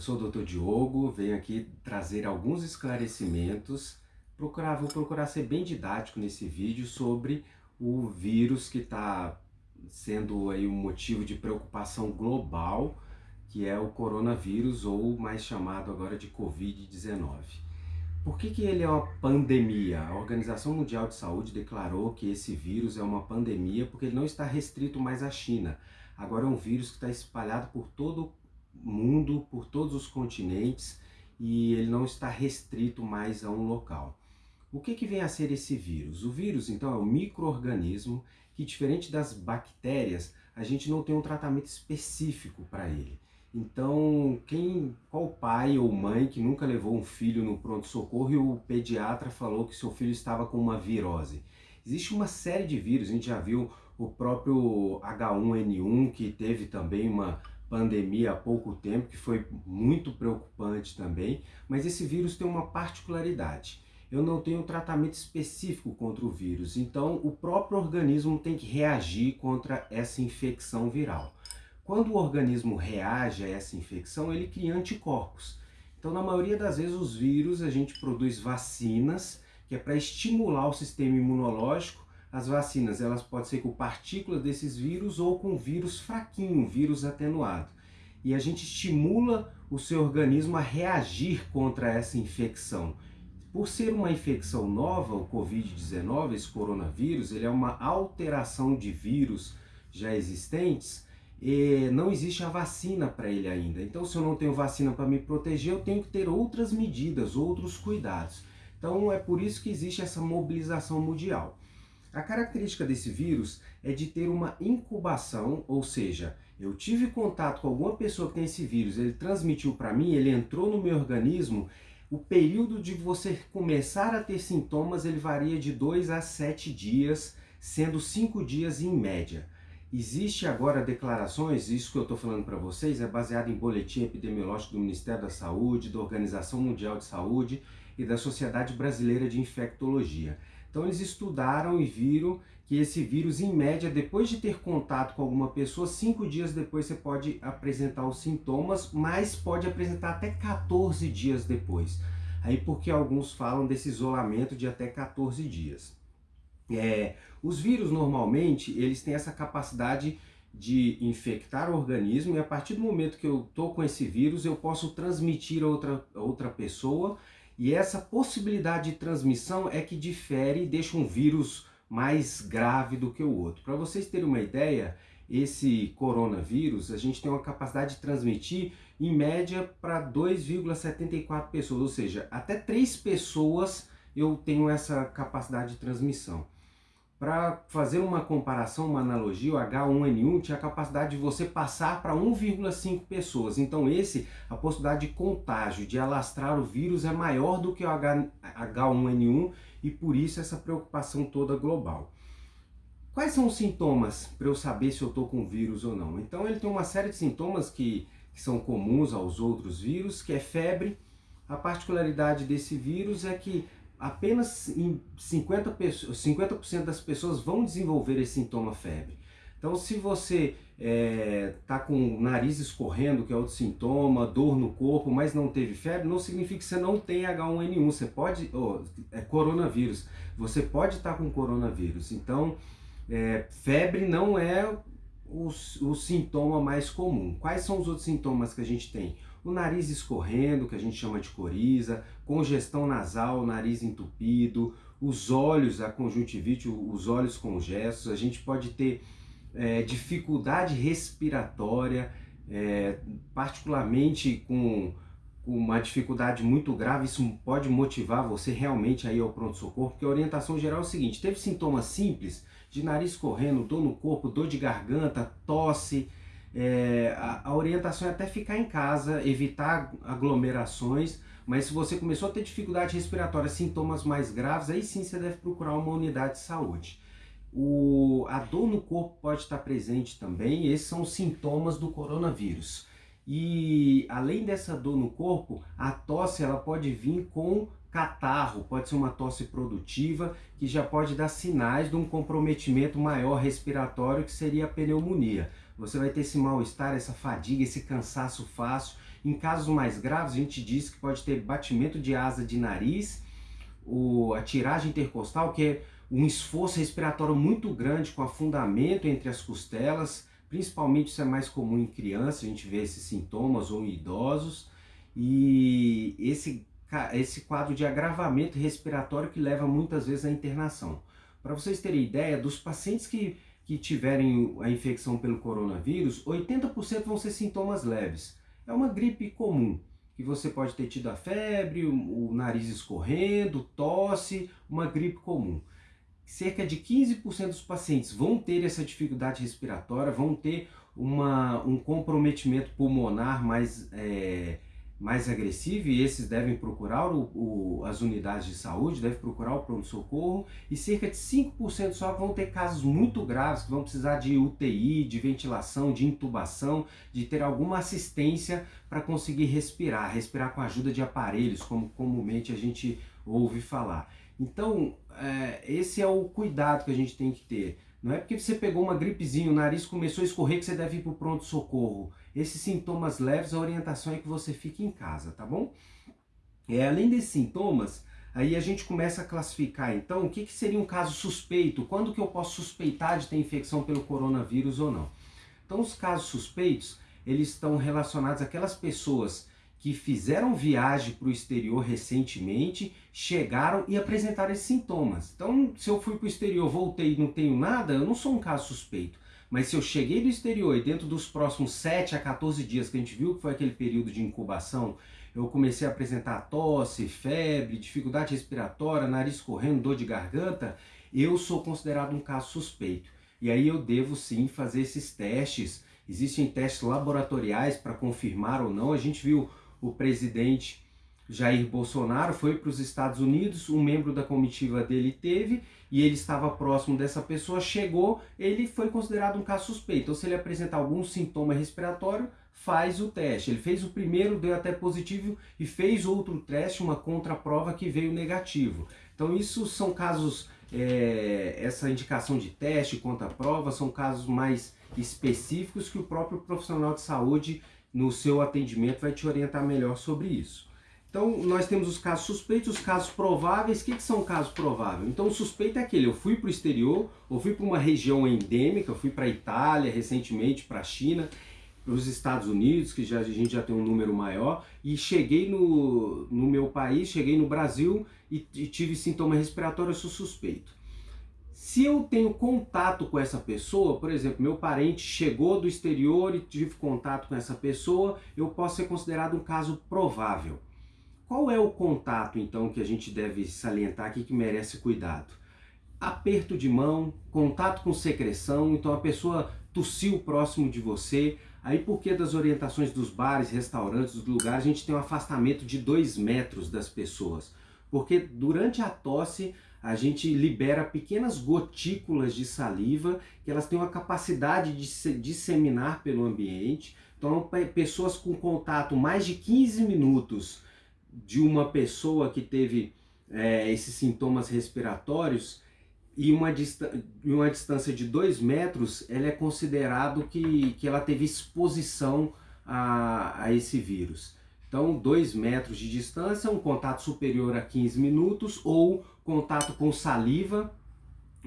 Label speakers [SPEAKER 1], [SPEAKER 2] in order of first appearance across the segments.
[SPEAKER 1] Eu sou o Dr. Diogo, venho aqui trazer alguns esclarecimentos. Procurar, vou procurar ser bem didático nesse vídeo sobre o vírus que está sendo aí um motivo de preocupação global, que é o coronavírus, ou mais chamado agora de Covid-19. Por que, que ele é uma pandemia? A Organização Mundial de Saúde declarou que esse vírus é uma pandemia porque ele não está restrito mais à China. Agora é um vírus que está espalhado por todo o mundo, por todos os continentes, e ele não está restrito mais a um local. O que, que vem a ser esse vírus? O vírus, então, é um microorganismo que, diferente das bactérias, a gente não tem um tratamento específico para ele. Então, quem, qual pai ou mãe que nunca levou um filho no pronto-socorro e o pediatra falou que seu filho estava com uma virose? Existe uma série de vírus, a gente já viu o próprio H1N1, que teve também uma pandemia há pouco tempo, que foi muito preocupante também, mas esse vírus tem uma particularidade. Eu não tenho um tratamento específico contra o vírus, então o próprio organismo tem que reagir contra essa infecção viral. Quando o organismo reage a essa infecção, ele cria anticorpos. Então, na maioria das vezes, os vírus, a gente produz vacinas, que é para estimular o sistema imunológico. As vacinas, elas podem ser com partículas desses vírus ou com vírus fraquinho, vírus atenuado. E a gente estimula o seu organismo a reagir contra essa infecção. Por ser uma infecção nova, o Covid-19, esse coronavírus, ele é uma alteração de vírus já existentes, não existe a vacina para ele ainda. Então, se eu não tenho vacina para me proteger, eu tenho que ter outras medidas, outros cuidados. Então, é por isso que existe essa mobilização mundial. A característica desse vírus é de ter uma incubação, ou seja, eu tive contato com alguma pessoa que tem esse vírus, ele transmitiu para mim, ele entrou no meu organismo, o período de você começar a ter sintomas, ele varia de 2 a 7 dias, sendo 5 dias em média. Existe agora declarações, isso que eu estou falando para vocês é baseado em boletim epidemiológico do Ministério da Saúde, da Organização Mundial de Saúde e da Sociedade Brasileira de Infectologia. Então eles estudaram e viram que esse vírus, em média, depois de ter contato com alguma pessoa, cinco dias depois você pode apresentar os sintomas, mas pode apresentar até 14 dias depois. Aí porque alguns falam desse isolamento de até 14 dias. É, os vírus normalmente eles têm essa capacidade de infectar o organismo e a partir do momento que eu estou com esse vírus eu posso transmitir a outra, a outra pessoa e essa possibilidade de transmissão é que difere e deixa um vírus mais grave do que o outro. Para vocês terem uma ideia, esse coronavírus, a gente tem uma capacidade de transmitir em média para 2,74 pessoas, ou seja, até 3 pessoas eu tenho essa capacidade de transmissão. Para fazer uma comparação, uma analogia, o H1N1 tinha a capacidade de você passar para 1,5 pessoas. Então esse, a possibilidade de contágio, de alastrar o vírus é maior do que o H1N1 e por isso essa preocupação toda global. Quais são os sintomas para eu saber se eu estou com vírus ou não? Então ele tem uma série de sintomas que, que são comuns aos outros vírus, que é febre. A particularidade desse vírus é que apenas em 50%, pessoas, 50 das pessoas vão desenvolver esse sintoma febre. Então se você está é, tá com o nariz escorrendo, que é outro sintoma, dor no corpo, mas não teve febre, não significa que você não tem H1N1, você pode, oh, é coronavírus, você pode estar tá com coronavírus. Então, é, febre não é o, o sintoma mais comum. Quais são os outros sintomas que a gente tem? O nariz escorrendo, que a gente chama de coriza, congestão nasal, nariz entupido, os olhos, a conjuntivite, os olhos congestos, a gente pode ter é, dificuldade respiratória, é, particularmente com, uma dificuldade muito grave, isso pode motivar você realmente aí ao pronto-socorro, porque a orientação geral é o seguinte, teve sintomas simples de nariz correndo, dor no corpo, dor de garganta, tosse, é, a, a, orientação é até ficar em casa, evitar aglomerações, mas se você começou a ter dificuldade respiratória, sintomas mais graves, aí sim você deve procurar uma unidade de saúde. O, a dor no corpo pode estar presente também, esses são os sintomas do coronavírus. E além dessa dor no corpo, a tosse ela pode vir com catarro, pode ser uma tosse produtiva, que já pode dar sinais de um comprometimento maior respiratório, que seria a pneumonia. Você vai ter esse mal-estar, essa fadiga, esse cansaço fácil, Em casos mais graves, a gente diz que pode ter batimento de asa de nariz, o, a tiragem intercostal, que é um esforço respiratório muito grande com afundamento entre as costelas, principalmente isso é mais comum em crianças, a gente vê esses sintomas ou em idosos, e esse, esse quadro de agravamento respiratório que leva muitas vezes à internação. Para vocês terem ideia, dos pacientes que, que tiverem a infecção pelo coronavírus, 80% vão ser sintomas leves. É uma gripe comum, que você pode ter tido a febre, o, nariz escorrendo, tosse, uma gripe comum cerca de 15% dos pacientes vão ter essa dificuldade respiratória, vão ter uma, um comprometimento pulmonar mais, é, mais agressivo e esses devem procurar o, o, as unidades de saúde, devem procurar o pronto-socorro e cerca de 5% só vão ter casos muito graves que vão precisar de UTI, de ventilação, de intubação, de ter alguma assistência para conseguir respirar, respirar com a ajuda de aparelhos, como comumente a gente ouve falar. Então, é, esse é o cuidado que a gente tem que ter. Não é porque você pegou uma gripezinha, o nariz começou a escorrer que você deve ir para o pronto-socorro. Esses sintomas leves, a orientação é que você fique em casa, tá bom? É, além desses sintomas, aí a gente começa a classificar, então, o que, que seria um caso suspeito? Quando que eu posso suspeitar de ter infecção pelo coronavírus ou não? Então, os casos suspeitos, eles estão relacionados àquelas pessoas que fizeram viagem para o exterior recentemente, chegaram e apresentaram esses sintomas. Então, se eu fui para o exterior, voltei e não tenho nada, eu não sou um caso suspeito. Mas se eu cheguei do exterior e dentro dos próximos 7 a 14 dias que a gente viu que foi aquele período de incubação, eu comecei a apresentar tosse, febre, dificuldade respiratória, nariz correndo, dor de garganta, eu sou considerado um caso suspeito. E aí eu devo sim fazer esses testes. Existem testes laboratoriais para confirmar ou não. A gente viu o presidente Jair Bolsonaro foi para os Estados Unidos, um membro da comitiva dele teve e ele estava próximo dessa pessoa, chegou, ele foi considerado um caso suspeito. Então, se ele apresentar algum sintoma respiratório, faz o teste. Ele fez o primeiro, deu até positivo e fez outro teste, uma contraprova que veio negativo. Então, isso são casos, é, essa indicação de teste, contraprova, são casos mais específicos que o próprio profissional de saúde no seu atendimento vai te orientar melhor sobre isso. Então, nós temos os casos suspeitos, os casos prováveis. O que, que são casos prováveis? Então, o suspeito é aquele, eu fui para o exterior, ou fui para uma região endêmica, eu fui para a Itália recentemente, para a China, para os Estados Unidos, que já, a gente já tem um número maior, e cheguei no, no meu país, cheguei no Brasil e, e tive sintoma respiratório, eu sou suspeito. Se eu tenho contato com essa pessoa, por exemplo, meu parente chegou do exterior e tive contato com essa pessoa, eu posso ser considerado um caso provável. Qual é o contato, então, que a gente deve salientar aqui que merece cuidado? Aperto de mão, contato com secreção, então a pessoa tossiu próximo de você, aí porque das orientações dos bares, restaurantes, dos lugares, a gente tem um afastamento de dois metros das pessoas. Porque durante a tosse a gente libera pequenas gotículas de saliva que elas têm uma capacidade de se disseminar pelo ambiente. Então, pessoas com contato mais de 15 minutos de uma pessoa que teve é, esses sintomas respiratórios e uma, uma distância de 2 metros, ela é considerado que, que ela teve exposição a, a esse vírus. Então, 2 metros de distância, um contato superior a 15 minutos ou contato com saliva,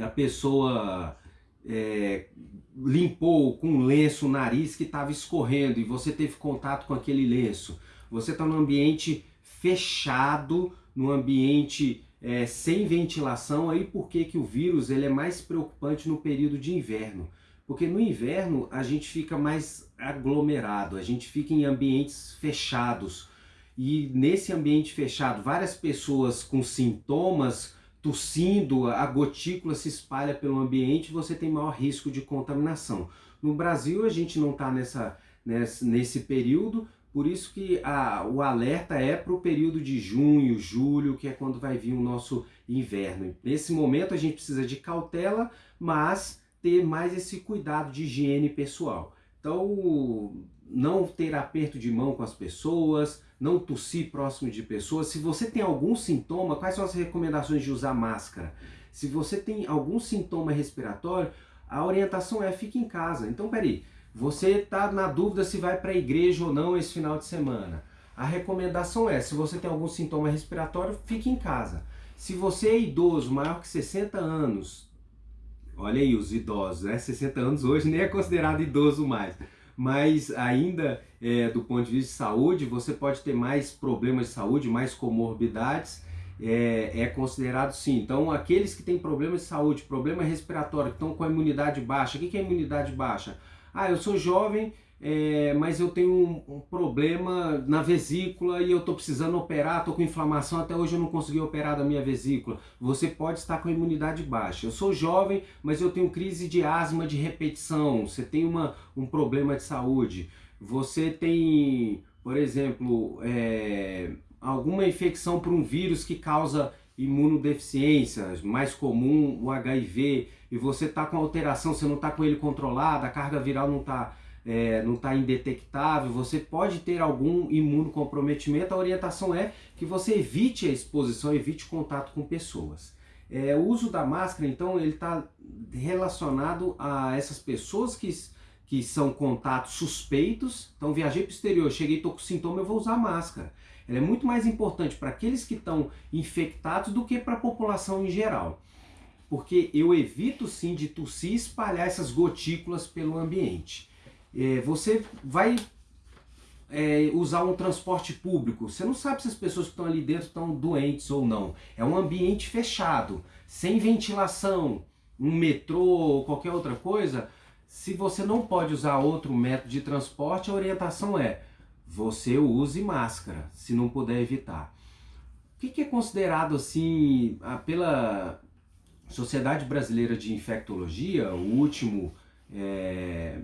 [SPEAKER 1] a pessoa é, limpou com lenço o nariz que estava escorrendo e você teve contato com aquele lenço. Você está num ambiente fechado, num ambiente é, sem ventilação, aí por que, que o vírus ele é mais preocupante no período de inverno? Porque no inverno a gente fica mais aglomerado, a gente fica em ambientes fechados. E nesse ambiente fechado, várias pessoas com sintomas, tossindo, a gotícula se espalha pelo ambiente, você tem maior risco de contaminação. No Brasil a gente não está nessa, nessa, nesse período, por isso que a, o alerta é para o período de junho, julho, que é quando vai vir o nosso inverno. Nesse momento a gente precisa de cautela, mas ter mais esse cuidado de higiene pessoal. Então, não ter aperto de mão com as pessoas, não tossir próximo de pessoas. Se você tem algum sintoma, quais são as recomendações de usar máscara? Se você tem algum sintoma respiratório, a orientação é fique em casa. Então, peraí, Você está na dúvida se vai para a igreja ou não esse final de semana. A recomendação é, se você tem algum sintoma respiratório, fique em casa. Se você é idoso, maior que 60 anos, olha aí os idosos, né? 60 anos hoje nem é considerado idoso mais, mas ainda é, do ponto de vista de saúde, você pode ter mais problemas de saúde, mais comorbidades, é, é, considerado sim. Então, aqueles que têm problemas de saúde, problema respiratório, que estão com a imunidade baixa, o que é imunidade baixa? Ah, eu sou jovem, é, mas eu tenho um, um, problema na vesícula e eu estou precisando operar, estou com inflamação, até hoje eu não consegui operar da minha vesícula. Você pode estar com a imunidade baixa. Eu sou jovem, mas eu tenho crise de asma de repetição, você tem uma, um problema de saúde. Você tem, por exemplo, é, alguma infecção por um vírus que causa imunodeficiência, mais comum o HIV, e você está com alteração, você não está com ele controlado, a carga viral não está é, não está indetectável, você pode ter algum imunocomprometimento, a orientação é que você evite a exposição, evite contato com pessoas. É, o uso da máscara, então, ele está relacionado a essas pessoas que, que são contatos suspeitos. Então, viajei para o exterior, cheguei, estou com sintoma, eu vou usar máscara. Ela é muito mais importante para aqueles que estão infectados do que para a população em geral. Porque eu evito sim de tossir e espalhar essas gotículas pelo ambiente é, você vai é, usar um transporte público, você não sabe se as pessoas que estão ali dentro estão doentes ou não. É um ambiente fechado, sem ventilação, um metrô ou qualquer outra coisa. Se você não pode usar outro método de transporte, a orientação é você use máscara, se não puder evitar. O que é considerado assim pela Sociedade Brasileira de Infectologia, o último é,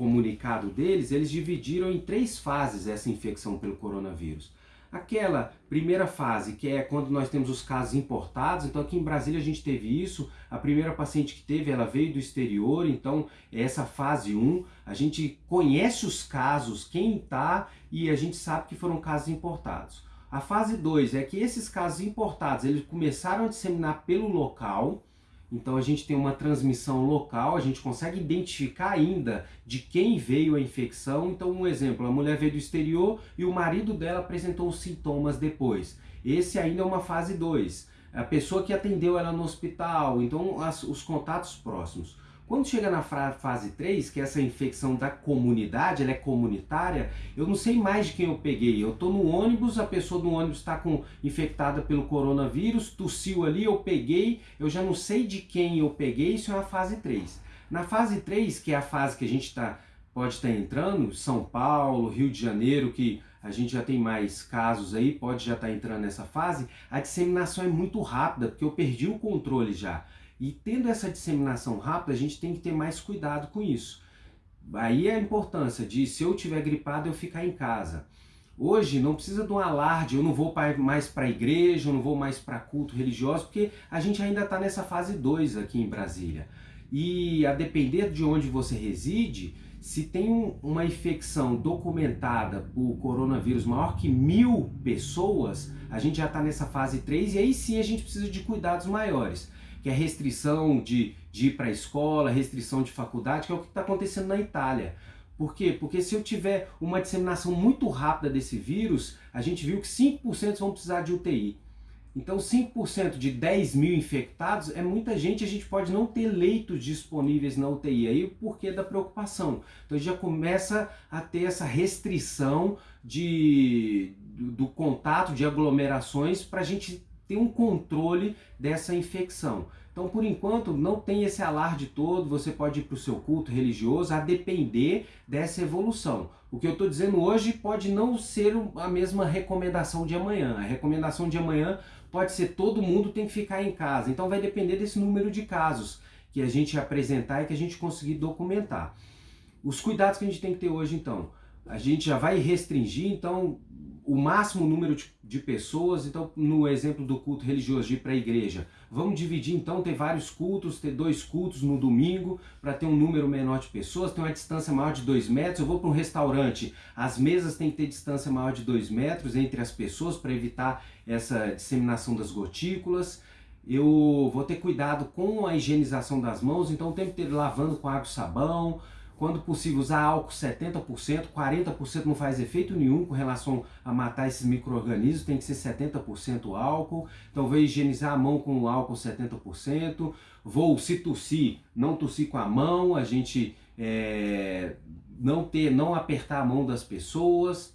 [SPEAKER 1] comunicado deles, eles dividiram em três fases essa infecção pelo coronavírus. Aquela primeira fase, que é quando nós temos os casos importados, então aqui em Brasília a gente teve isso, a primeira paciente que teve, ela veio do exterior, então essa fase 1, a gente conhece os casos, quem está, e a gente sabe que foram casos importados. A fase 2 é que esses casos importados, eles começaram a disseminar pelo local, então a gente tem uma transmissão local, a gente consegue identificar ainda de quem veio a infecção. Então um exemplo, a mulher veio do exterior e o marido dela apresentou os sintomas depois. Esse ainda é uma fase 2. A pessoa que atendeu ela no hospital, então as, os contatos próximos. Quando chega na fase 3, que é essa infecção da comunidade, ela é comunitária, eu não sei mais de quem eu peguei. Eu estou no ônibus, a pessoa do ônibus está infectada pelo coronavírus, tossiu ali, eu peguei, eu já não sei de quem eu peguei, isso é a fase 3. Na fase 3, que é a fase que a gente tá, pode estar tá entrando, São Paulo, Rio de Janeiro, que a gente já tem mais casos aí, pode já estar tá entrando nessa fase, a disseminação é muito rápida, porque eu perdi o controle já. E tendo essa disseminação rápida, a gente tem que ter mais cuidado com isso. Aí é a importância de, se eu tiver gripado, eu ficar em casa. Hoje não precisa de um alarde, eu não vou mais para a igreja, eu não vou mais para culto religioso, porque a gente ainda está nessa fase 2 aqui em Brasília. E a depender de onde você reside, se tem uma infecção documentada por coronavírus maior que mil pessoas, a gente já está nessa fase 3 e aí sim a gente precisa de cuidados maiores que é restrição de, de ir para a escola, restrição de faculdade, que é o que está acontecendo na Itália. Por quê? Porque se eu tiver uma disseminação muito rápida desse vírus, a gente viu que 5% vão precisar de UTI. Então 5% de 10 mil infectados é muita gente, a gente pode não ter leitos disponíveis na UTI, aí o porquê da preocupação. Então já começa a ter essa restrição de, do, do contato de aglomerações para a gente ter um controle dessa infecção. Então, por enquanto, não tem esse alarde todo, você pode ir para o seu culto religioso, a depender dessa evolução. O que eu estou dizendo hoje pode não ser a mesma recomendação de amanhã. A recomendação de amanhã pode ser todo mundo tem que ficar em casa. Então vai depender desse número de casos que a gente apresentar e que a gente conseguir documentar. Os cuidados que a gente tem que ter hoje, então. A gente já vai restringir, então, o máximo número de, de, pessoas, então no exemplo do culto religioso de ir para a igreja, vamos dividir então, ter vários cultos, ter dois cultos no domingo, para ter um número menor de pessoas, ter uma distância maior de dois metros, eu vou para um restaurante, as mesas têm que ter distância maior de dois metros entre as pessoas, para evitar essa disseminação das gotículas, eu vou ter cuidado com a higienização das mãos, então o tempo inteiro lavando com água e sabão, quando possível, usar álcool 70%, 40% não faz efeito nenhum com relação a matar esses micro-organismos, tem que ser 70% álcool. Então, vou higienizar a mão com álcool 70%. Vou, se tossir, não tossir com a mão, a gente é, não ter, não apertar a mão das pessoas,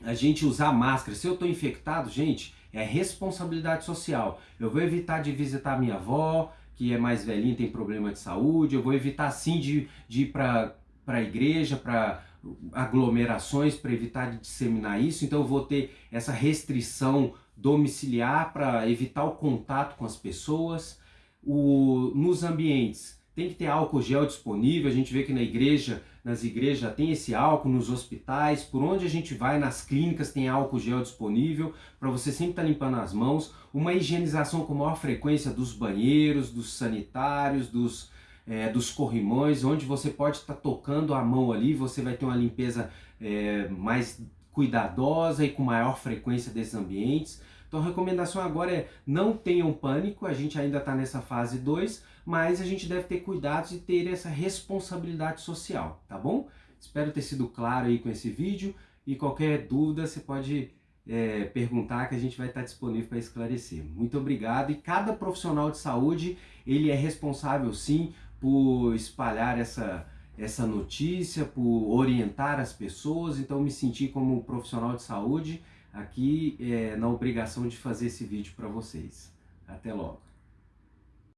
[SPEAKER 1] a gente usar máscara. Se eu estou infectado, gente, é responsabilidade social. Eu vou evitar de visitar minha avó, que é mais velhinha, tem problema de saúde, eu vou evitar sim de, de ir para a igreja, para aglomerações, para evitar de disseminar isso, então eu vou ter essa restrição domiciliar para evitar o contato com as pessoas. O, nos ambientes, tem que ter álcool gel disponível, a gente vê que na igreja, nas igrejas já tem esse álcool, nos hospitais, por onde a gente vai, nas clínicas tem álcool gel disponível, para você sempre estar tá limpando as mãos, uma higienização com maior frequência dos banheiros, dos sanitários, dos, é, dos corrimões, onde você pode estar tá tocando a mão ali, você vai ter uma limpeza é, mais cuidadosa e com maior frequência desses ambientes. Então a recomendação agora é não tenham pânico, a gente ainda está nessa fase 2, mas a gente deve ter cuidados e ter essa responsabilidade social, tá bom? Espero ter sido claro aí com esse vídeo e qualquer dúvida você pode é, perguntar que a gente vai estar disponível para esclarecer. Muito obrigado e cada profissional de saúde ele é responsável sim por espalhar essa, essa notícia, por orientar as pessoas, então me senti como profissional de saúde aqui é, na obrigação de fazer esse vídeo para vocês. Até logo!